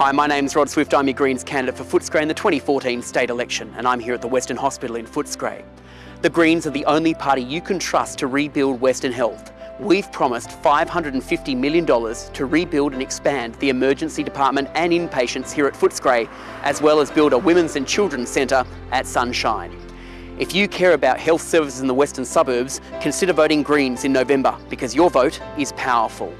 Hi, my name's Rod Swift. I'm your Greens candidate for Footscray in the 2014 state election, and I'm here at the Western Hospital in Footscray. The Greens are the only party you can trust to rebuild Western Health. We've promised $550 million to rebuild and expand the emergency department and inpatients here at Footscray, as well as build a women's and children's centre at Sunshine. If you care about health services in the western suburbs, consider voting Greens in November because your vote is powerful.